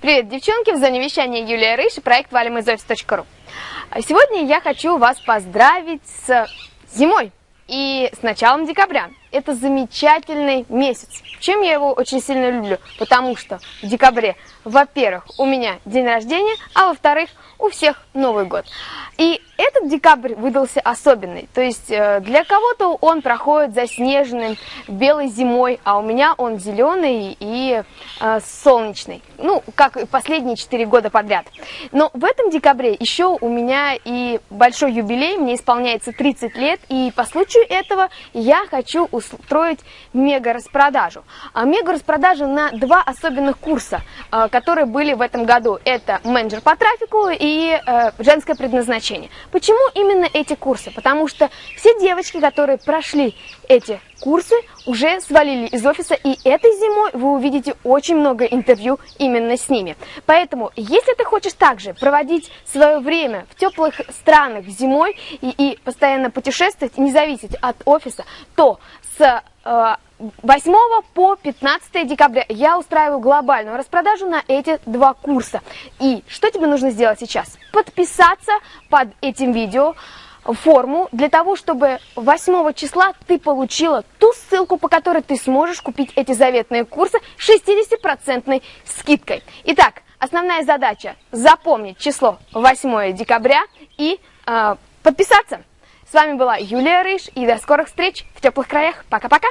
Привет, девчонки! В зоне вещания Юлия Рыж и проект валимизофис.ру Сегодня я хочу вас поздравить с зимой и с началом декабря. Это замечательный месяц. Чем я его очень сильно люблю? Потому что в декабре, во-первых, у меня день рождения, а во-вторых, у всех Новый год. И этот декабрь выдался особенный. То есть э, для кого-то он проходит заснеженным белой зимой, а у меня он зеленый и э, солнечный. Ну, как и последние 4 года подряд. Но в этом декабре еще у меня и большой юбилей, мне исполняется 30 лет, и по случаю этого я хочу устроить мега-распродажу. А мега-распродажу на два особенных курса, э, которые были в этом году. Это менеджер по трафику и э, женское предназначение. Почему именно эти курсы? Потому что все девочки, которые прошли эти курсы, уже свалили из офиса, и этой зимой вы увидите очень много интервью именно с ними. Поэтому, если ты хочешь также проводить свое время в теплых странах зимой и, и постоянно путешествовать, не зависеть от офиса, то с 8 э, по 15 декабря я устраиваю глобальную распродажу на эти два курса. И что тебе нужно сделать сейчас? Подписаться под этим видео форму для того, чтобы 8 числа ты получила ту ссылку, по которой ты сможешь купить эти заветные курсы 60% скидкой. Итак, основная задача запомнить число 8 декабря и э, подписаться. С вами была Юлия Рыж, и до скорых встреч в теплых краях. Пока-пока!